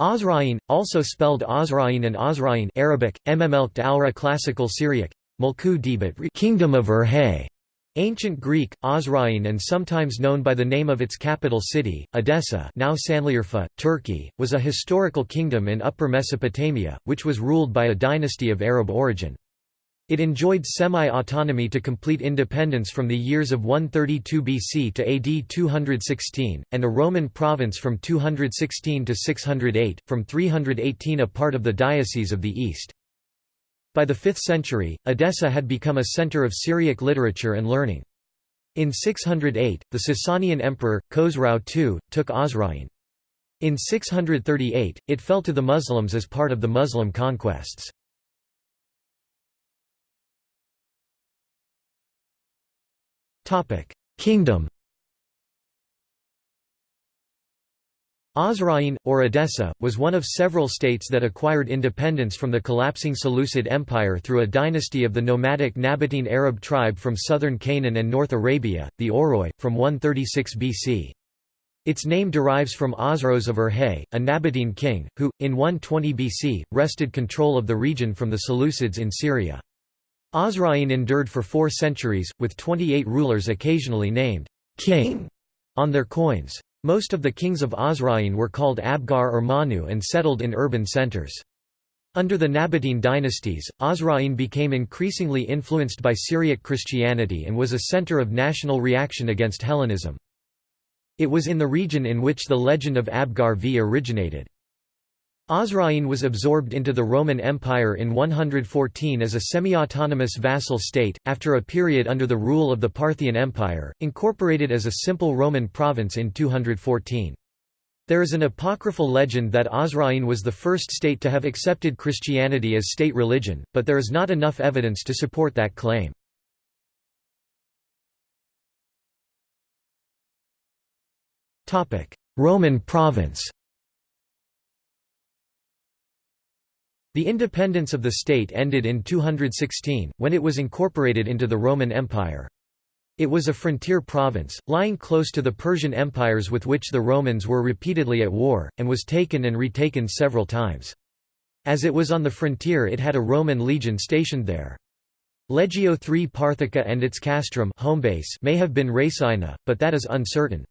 Osroene, also spelled Osrain and Osrain Arabic, Mmmelkt Aura Classical Syriac, Mulku Debat Kingdom of Urhay, Ancient Greek, Osroene and sometimes known by the name of its capital city, Edessa now Sanliurfa, Turkey, was a historical kingdom in Upper Mesopotamia, which was ruled by a dynasty of Arab origin. It enjoyed semi-autonomy to complete independence from the years of 132 BC to AD 216, and a Roman province from 216 to 608, from 318 a part of the Diocese of the East. By the 5th century, Edessa had become a center of Syriac literature and learning. In 608, the Sasanian emperor, Khosrau II, took Osroene. In 638, it fell to the Muslims as part of the Muslim conquests. Kingdom Osroene, or Edessa, was one of several states that acquired independence from the collapsing Seleucid Empire through a dynasty of the nomadic Nabatean Arab tribe from southern Canaan and North Arabia, the Oroi, from 136 BC. Its name derives from Osroes of Urhay, a Nabatean king, who, in 120 BC, wrested control of the region from the Seleucids in Syria. Osroene endured for four centuries, with 28 rulers occasionally named king on their coins. Most of the kings of Osroene were called Abgar or Manu and settled in urban centers. Under the Nabatean dynasties, Osroene became increasingly influenced by Syriac Christianity and was a center of national reaction against Hellenism. It was in the region in which the legend of Abgar V originated. Osroene was absorbed into the Roman Empire in 114 as a semi-autonomous vassal state, after a period under the rule of the Parthian Empire, incorporated as a simple Roman province in 214. There is an apocryphal legend that Osroene was the first state to have accepted Christianity as state religion, but there is not enough evidence to support that claim. Roman province The independence of the state ended in 216, when it was incorporated into the Roman Empire. It was a frontier province, lying close to the Persian empires with which the Romans were repeatedly at war, and was taken and retaken several times. As it was on the frontier it had a Roman legion stationed there. Legio III Parthica and its castrum home base may have been Rhesaina, but that is uncertain.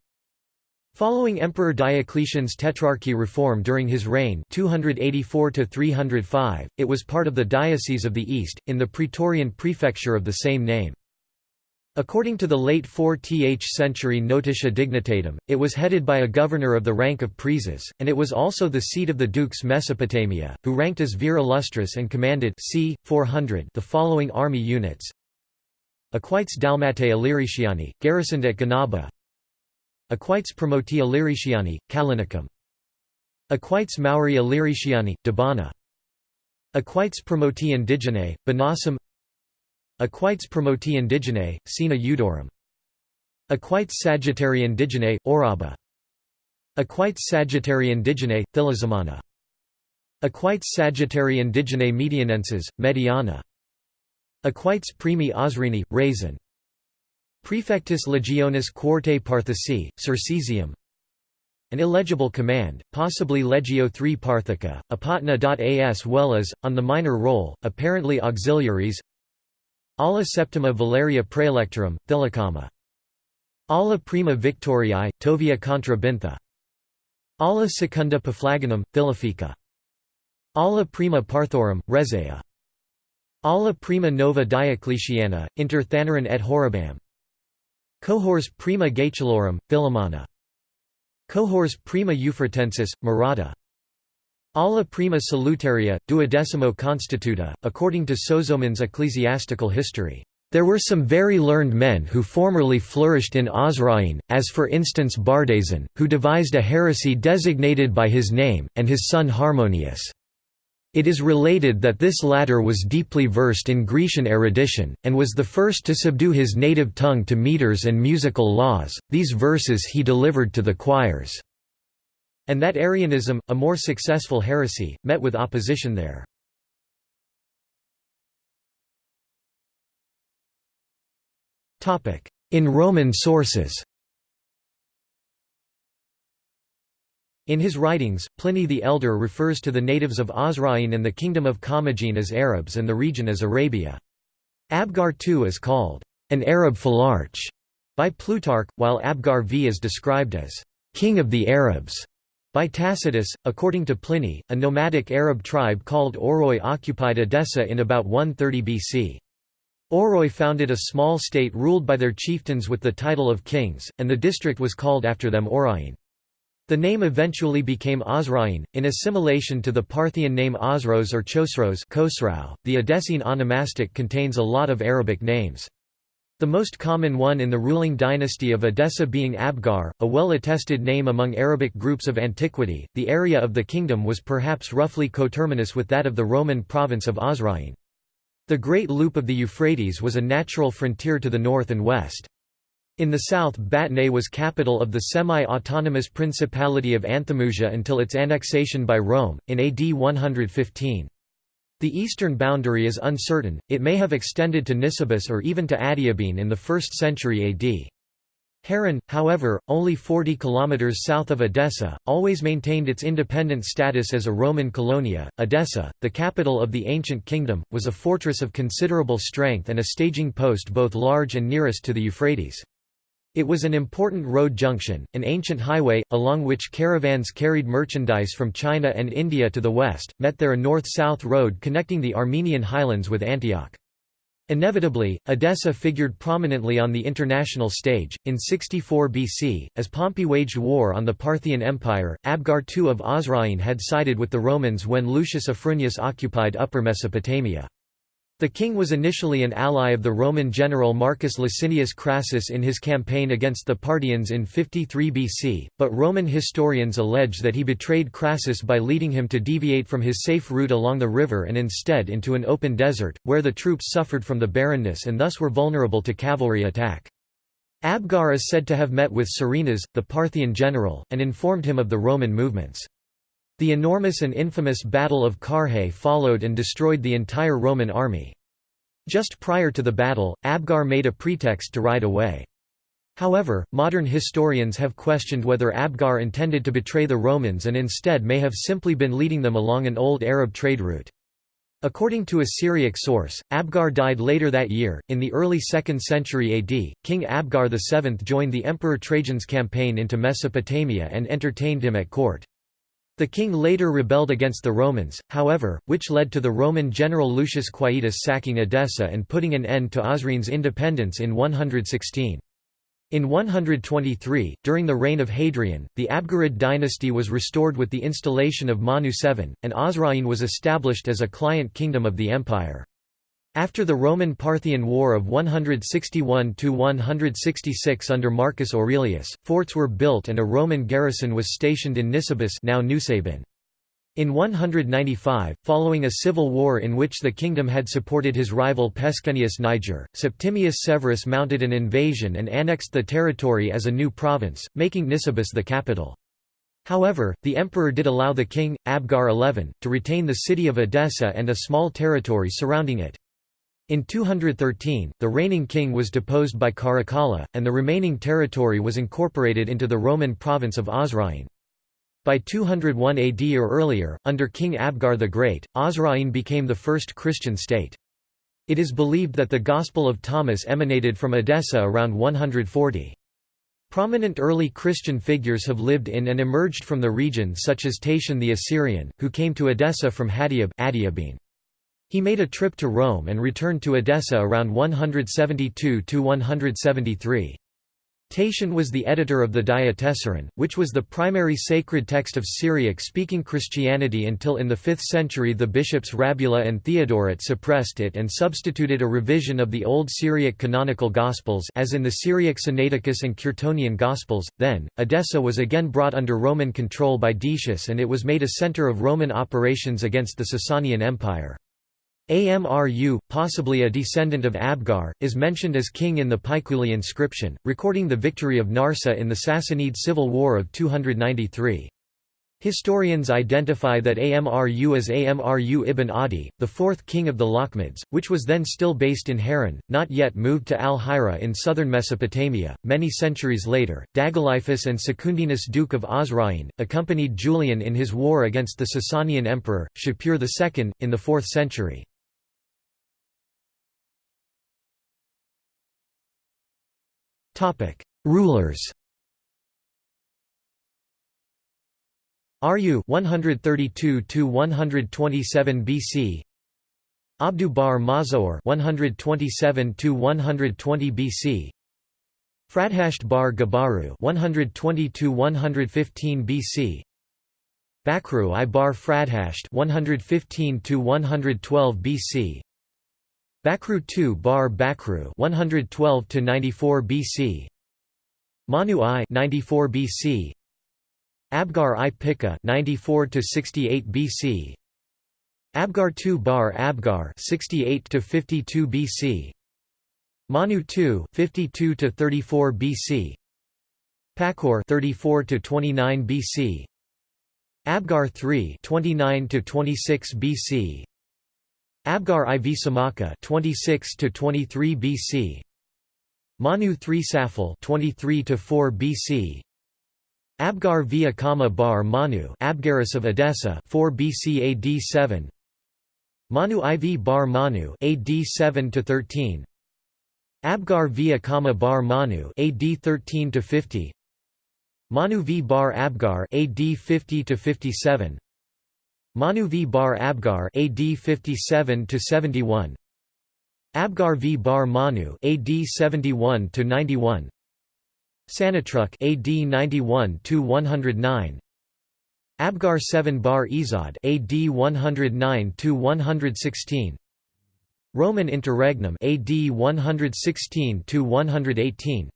Following Emperor Diocletian's Tetrarchy reform during his reign 284–305, it was part of the Diocese of the East, in the Praetorian prefecture of the same name. According to the late 4th century Notitia Dignitatum, it was headed by a governor of the rank of praeses, and it was also the seat of the dukes Mesopotamia, who ranked as vir illustris and commanded c. 400 the following army units Equites Dalmatae Illyriciani, garrisoned at Ganaba Equites Promoti Illyriciani, Callinicum. Equites Mauri Illyriciani, Debana. Equites Promoti Indigene, Banasum Equites Promoti Indigene, Sina Eudorum. Equites Sagittari Indigene, Oraba. Equites Sagittari Indigene, Thilizamana. Equites Sagittari Indigene Medianenses, Mediana. Equites Primi Osrini, Raisin. Prefectus Legionis Quartae Parthici, Circesium An illegible command, possibly Legio III Parthica, apatna.as well as, on the minor role, apparently auxiliaries Alla Septima Valeria Praelectorum, Thilacama. Alla Prima Victoriae, Tovia contra Bintha. Alla Secunda Paphlagonum, Thilifica. Alla Prima Parthorum, Rezea. Alla Prima Nova Diocletiana, inter Thanaran et Horibam. Cohors prima Gaetulorum, Philomana. Cohors prima Euphratensis, Murata. Alla prima salutaria, duodecimo constituta, according to Sozomen's ecclesiastical history. There were some very learned men who formerly flourished in Osroene, as for instance Bardason, who devised a heresy designated by his name, and his son Harmonius. It is related that this latter was deeply versed in Grecian erudition, and was the first to subdue his native tongue to meters and musical laws, these verses he delivered to the choirs. And that Arianism, a more successful heresy, met with opposition there. In Roman sources In his writings, Pliny the Elder refers to the natives of Osroene and the kingdom of Commagene as Arabs and the region as Arabia. Abgar too is called an Arab Phylarch by Plutarch, while Abgar V is described as king of the Arabs by Tacitus. According to Pliny, a nomadic Arab tribe called Oroi occupied Edessa in about 130 BC. Oroi founded a small state ruled by their chieftains with the title of kings, and the district was called after them Orain. The name eventually became Osroene, in assimilation to the Parthian name Osros or Chosroes .The Edessene onomastic contains a lot of Arabic names. The most common one in the ruling dynasty of Edessa being Abgar, a well-attested name among Arabic groups of antiquity. The area of the kingdom was perhaps roughly coterminous with that of the Roman province of Osroene. The Great Loop of the Euphrates was a natural frontier to the north and west. In the south Batnae was capital of the semi-autonomous Principality of Anthemusia until its annexation by Rome, in AD 115. The eastern boundary is uncertain, it may have extended to Nisibis or even to Adiabene in the 1st century AD. Harran, however, only 40 km south of Edessa, always maintained its independent status as a Roman colonia. Edessa, the capital of the ancient kingdom, was a fortress of considerable strength and a staging post both large and nearest to the Euphrates. It was an important road junction, an ancient highway, along which caravans carried merchandise from China and India to the west, met there a north-south road connecting the Armenian highlands with Antioch. Inevitably, Edessa figured prominently on the international stage. In 64 BC, as Pompey waged war on the Parthian Empire, Abgar II of Osroene had sided with the Romans when Lucius Afranius occupied Upper Mesopotamia. The king was initially an ally of the Roman general Marcus Licinius Crassus in his campaign against the Parthians in 53 BC, but Roman historians allege that he betrayed Crassus by leading him to deviate from his safe route along the river and instead into an open desert, where the troops suffered from the barrenness and thus were vulnerable to cavalry attack. Abgar is said to have met with Surenas, the Parthian general, and informed him of the Roman movements. The enormous and infamous Battle of Carrhae followed and destroyed the entire Roman army. Just prior to the battle, Abgar made a pretext to ride away. However, modern historians have questioned whether Abgar intended to betray the Romans and instead may have simply been leading them along an old Arab trade route. According to a Syriac source, Abgar died later that year. In the early 2nd century AD, King Abgar VII joined the Emperor Trajan's campaign into Mesopotamia and entertained him at court. The king later rebelled against the Romans, however, which led to the Roman general Lucius Quietus sacking Edessa and putting an end to Osroene's independence in 116. In 123, during the reign of Hadrian, the Abgarid dynasty was restored with the installation of Manu VII, and Osroene was established as a client kingdom of the empire. After the Roman-Parthian War of 161–166 under Marcus Aurelius, forts were built and a Roman garrison was stationed in Nisibis now Nusaybin. In 195, following a civil war in which the kingdom had supported his rival Pescennius Niger, Septimius Severus mounted an invasion and annexed the territory as a new province, making Nisibis the capital. However, the emperor did allow the king, Abgar XI, to retain the city of Edessa and a small territory surrounding it. In 213, the reigning king was deposed by Caracalla, and the remaining territory was incorporated into the Roman province of Osroene. By 201 AD or earlier, under King Abgar the Great, Osroene became the first Christian state. It is believed that the Gospel of Thomas emanated from Edessa around 140. Prominent early Christian figures have lived in and emerged from the region such as Tatian the Assyrian, who came to Edessa from Hadiab. He made a trip to Rome and returned to Edessa around 172–173. Tatian was the editor of the Diatessaron, which was the primary sacred text of Syriac-speaking Christianity until in the 5th century the bishops Rabula and Theodoret suppressed it and substituted a revision of the Old Syriac canonical Gospels as in the Syriac Sinaiticus and Curetonian Gospels. Then, Edessa was again brought under Roman control by Decius and it was made a center of Roman operations against the Sasanian Empire. Amru, possibly a descendant of Abgar, is mentioned as king in the Paikuli inscription, recording the victory of Narseh in the Sassanid civil war of 293. Historians identify that Amru as Amru ibn Adi, the fourth king of the Lakhmids, which was then still based in Harran, not yet moved to Al-Hira in southern Mesopotamia. Many centuries later, Dagalaiphus and Secundinus Duke of Osroene, accompanied Julian in his war against the Sasanian emperor, Shapur II, in the 4th century. Rulers Aryu 132 to 127 BC Abdu bar Mazoor 127 to 120 BC Fradhasht bar Gabaru 120 to 115 BC Bakru I bar Fradhasht 115 to 112 BC Bakru II bar Bakru 112 to 94 BC Manu I 94 BC Abgar i Pika 94 to 68 BC Abgar II Bar Abgar 68 to 52 BC Manu II 52 to 34 BC Pakor 34 to 29 BC Abgar III 29 to 26 BC Abgar IV Samaka 26 to 23 BC Manu III Safal 23 to 4 BC Abgar via Kama bar Manu Abgarus of Edessa 4 BC AD 7 Manu IV bar Manu AD 7 to 13 Abgar via Kama bar Manu AD 13 to 50 Manu v bar Abgar AD 50 to 57 Manu v. Bar Abgar AD 57 to 71 Abgar v. Bar Manu AD 71 to 91 Sanatruk AD 91 to 109 Abgar 7 bar Izad AD 109 to 116 Roman interregnum AD 116 to 118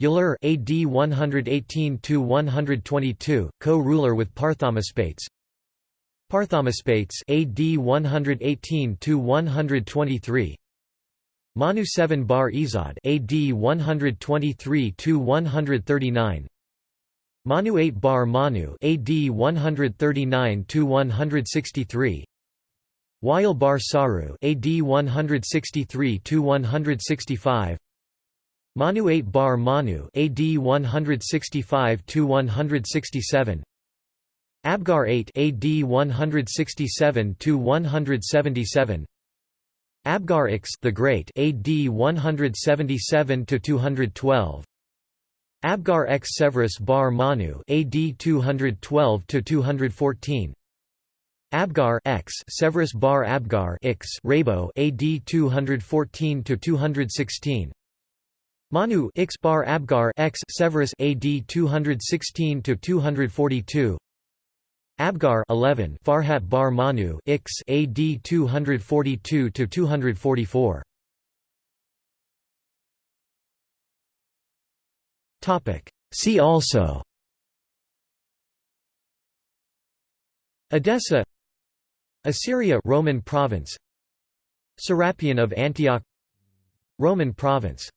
Yulur AD 118 to 122 co-ruler with Parthamaspates Parthamaspates AD 118 to 123 Manu 7 bar Izad AD 123 to 139 Manu 8 bar Manu AD 139 to 163 Wail bar Saru AD 163 to 165 Manu 8 bar Manu AD 165 to 167 Abgar 8 AD 167 to 177 Abgar X the Great AD 177 to 212 Abgar X Severus bar Manu AD 212 to 214 Abgar X Severus bar Abgar X Rabo AD 214 to 216 Manu X bar Abgar X Severus AD 216 to 242 Abgar 11 Farhat bar Manu Ix. AD 242 to 244 Topic. See also. Edessa. Assyria Roman province. Serapion of Antioch. Roman province